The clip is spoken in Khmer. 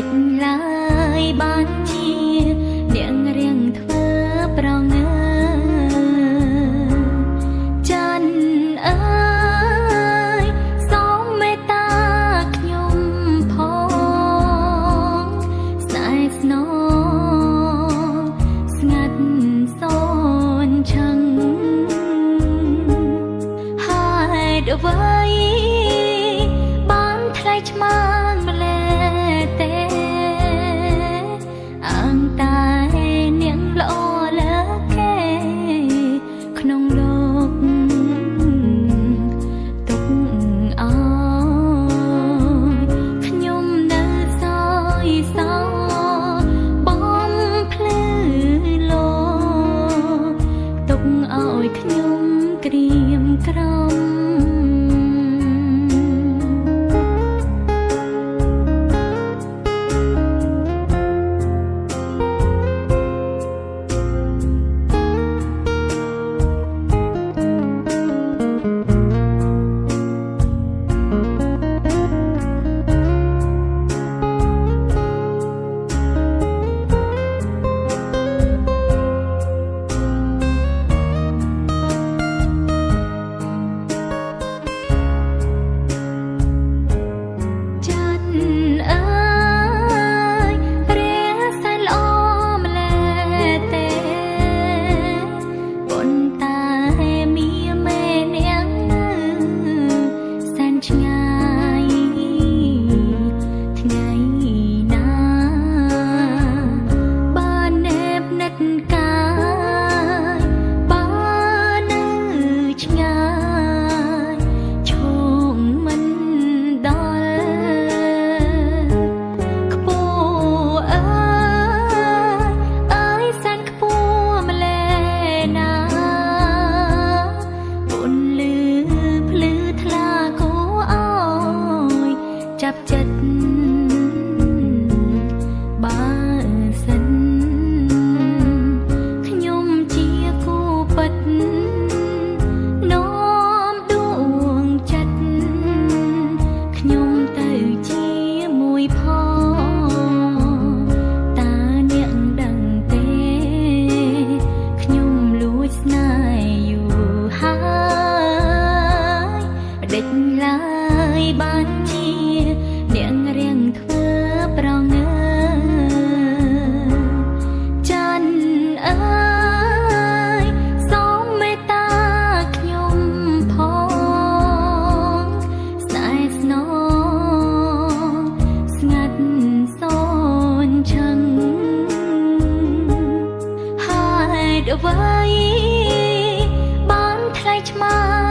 cách ខ្ញុំក្រៀមក្រំ បានថ្លៃឆ្មា